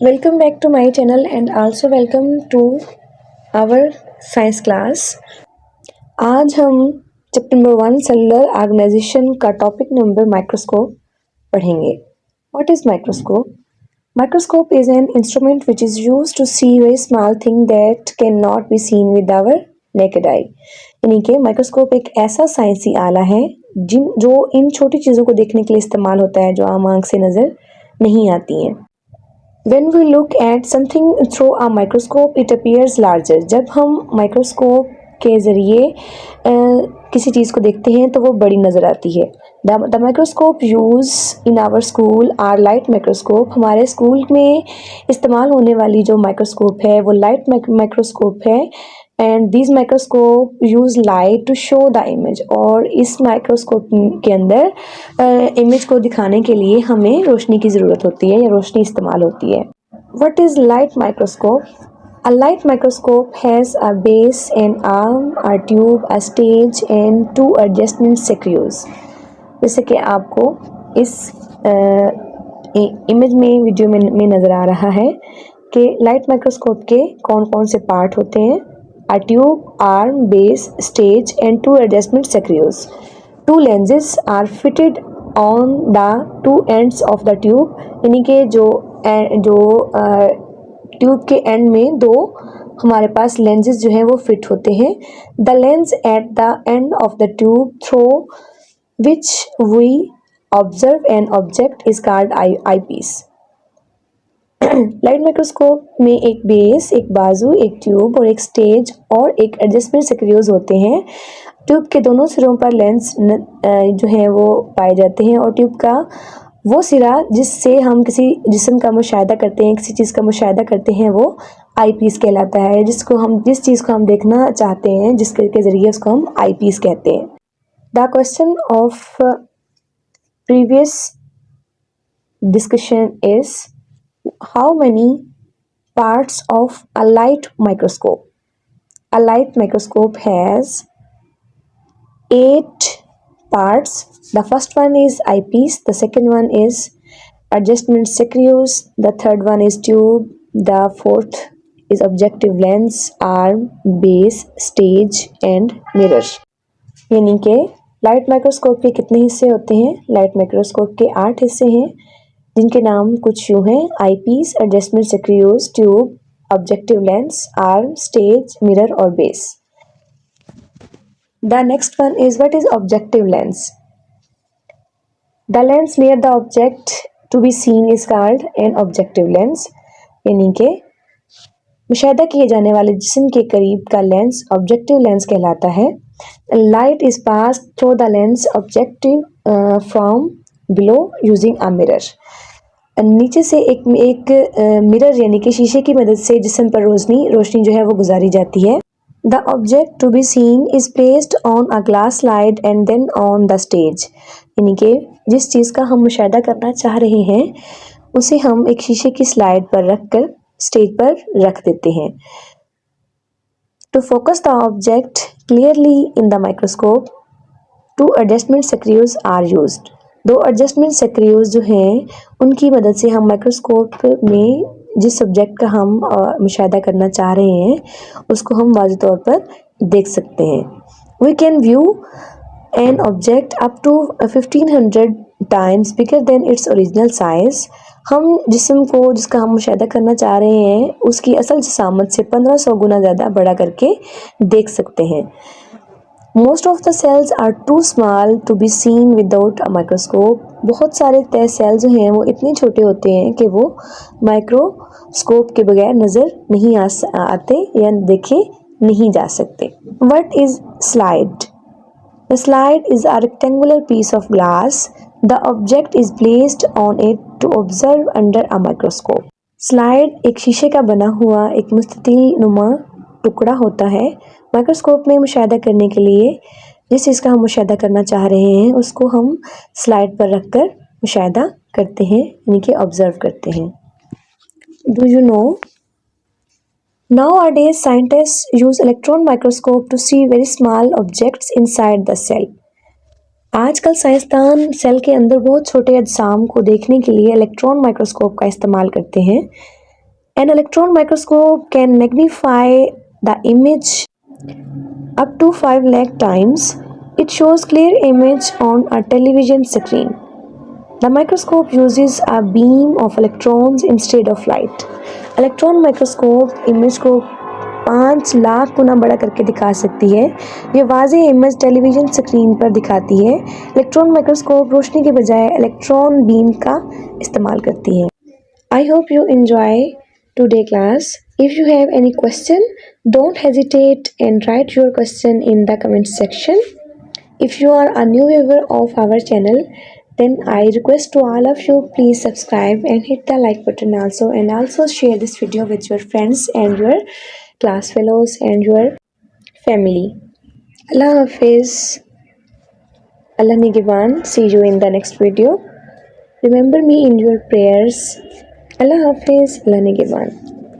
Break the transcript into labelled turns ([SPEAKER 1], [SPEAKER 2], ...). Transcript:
[SPEAKER 1] welcome back to my channel and also welcome to our science class. आज हम chapter number one cellular organization का topic number microscope पढ़ेंगे। What is microscope microscope is an instrument which is use to see very small thing that can not be seen with our naked eye यानी कि microscope एक ऐसा साइंसी आला है जिन जो इन छोटी चीज़ों को देखने के लिए इस्तेमाल होता है, जो आम आँख से नज़र नहीं आती हैं। When we look at something through a microscope, it appears larger. जब हम माइक्रोस्कोप के ज़रिए किसी चीज़ को देखते हैं तो वो बड़ी नज़र आती है। The microscope use in our school are light microscope हमारे स्कूल में इस्तेमाल होने वाली जो माइक्रोस्कोप है वो लाइट माइक्रोस्कोप है। And this microscope use light to show the image और इस माइक्रोस्कोप के अंदर इमेज को दिखाने के लिए हमें रोशनी की ज़रूरत होती है या रोशनी इस्तेमाल होती है। What is light microscope A light microscope has a base, an arm, a tube, a stage and two adjustment screws. जैसे कि आपको इस इमेज में वीडियो में, में नज़र आ रहा है कि लाइट माइक्रोस्कोप के कौन कौन से पार्ट होते हैं। A tube, arm, base, stage and two adjustment screws. Two lenses are fitted on the two ends of the tube यानी कि जो जो ट्यूब के एंड में दो हमारे पास लेंसेज जो हैं वो फिट होते हैं the lens at the end of the tube through which we observe an object is called eye eyepiece light microscope में एक बेस एक बाजू, एक ट्यूब और एक स्टेज और एक एडजस्टमेंट सक्रियोज होते हैं। ट्यूब के दोनों सिरों पर लेंस जो है वो पाए जाते हैं और ट्यूब का वो सिरा जिससे हम किसी जिसम का मुशाह करते हैं, किसी चीज़ का मुशाह करते हैं, वो आई पीस कहलाता है, जिसको हम, जिस चीज़ को हम देखना चाहते हैं जिसके के ज़रिए उसको हम आई पीस कहते हैं। The question of previous discussion is how many parts of a light microscope a light microscope has eight parts the first one is eyepiece the second one is adjustment screws the third one is tube the fourth is objective lens arm base stage and mirror यानी कि light microscope के कितने हिस्से होते हैं light microscope के आठ हिस्से हैं जिनके नाम कुछ यूँ हैं eyepiece adjustment screws tube objective lens arm stage mirror और base the next one is what is objective lens the lens near the object to be seen is called an objective lens यानी कि मुशाह किए जाने वाले जिसम के करीब का लेंस ऑब्जेक्टिव लेंस कहलाता है। Light is pass through the lens objective from below using a mirror नीचे से एक एक मिरर यानी कि शीशे की मदद से जिसम पर रोशनी रोशनी जो है वो गुजारी जाती है। The object to be seen is placed on a glass slide and then on the stage यानी कि जिस चीज़ का हम मुशाह करना चाह रहे हैं, उसे हम एक शीशे की स्लाइड पर रख कर स्टेज पर रख देते हैं। To focus the object clearly in the microscope two adjustment screws are used दो एडजस्टमेंट सक्रियोज जो हैं, उनकी मदद से हम माइक्रोस्कोप में जिस सब्जेक्ट का हम मुशाह करना चाह रहे हैं, उसको हम वाज तौर पर देख सकते हैं। We can view an object up to fifteen hundred times bigger than its original size हम जिसम को, जिसका हम मुशाह करना चाह रहे हैं, उसकी असल जसामत से पंद्रह सौ गुना ज़्यादा बड़ा करके देख सकते हैं। Most of the cells are too small to be seen without a microscope बहुत सारे तय सेल जो हैं, वो इतने छोटे होते हैं कि वो माइक्रोस्कोप के बगैर नज़र नहीं आ आते या देखे नहीं जा सकते। What is slide the slide is a rectangular piece of glass the object is placed on it to observe under a microscope slide एक शीशे का बना हुआ, एक मुस्ततिल नुमा टुकड़ा होता है माइक्रोस्कोप में मुशाह करने के लिए जिस चीज़ का हम मुशाह करना चाह रहे हैं, उसको हम स्लाइड पर रख कर मुशाह करते हैं, यानी कि ऑब्ज़र्व करते हैं। Do you know scientist use electron microscope to see very small objects inside the cell आजकल साइंसदान सेल के अंदर बहुत छोटे अजसाम को देखने के लिए इलेक्ट्रॉन माइक्रोस्कोप का इस्तेमाल करते हैं। An electron microscope can magnify the image up to 5 lakh times. It shows clear image on a television screen. The microscope uses a beam of electrons instead of light. Electron microscope image को पाँच लाख गुना बड़ा करके दिखा सकती है ये वाजे image television screen पर दिखाती है इलेक्ट्रॉन माइक्रोस्कोप रोशनी के बजाय इलेक्ट्रॉन बीम का इस्तेमाल करती है I hope you enjoy today class If you have any question, don't hesitate and write your question in the comment section. If you are a new viewer of our channel, then I request to all of you please subscribe and hit the like button also and also share this video with your friends and your class fellows and your family. Allah Hafiz. Allah Nigivan. See you in the next video. Remember me in your prayers. Allah Hafiz. Allah Nigivan.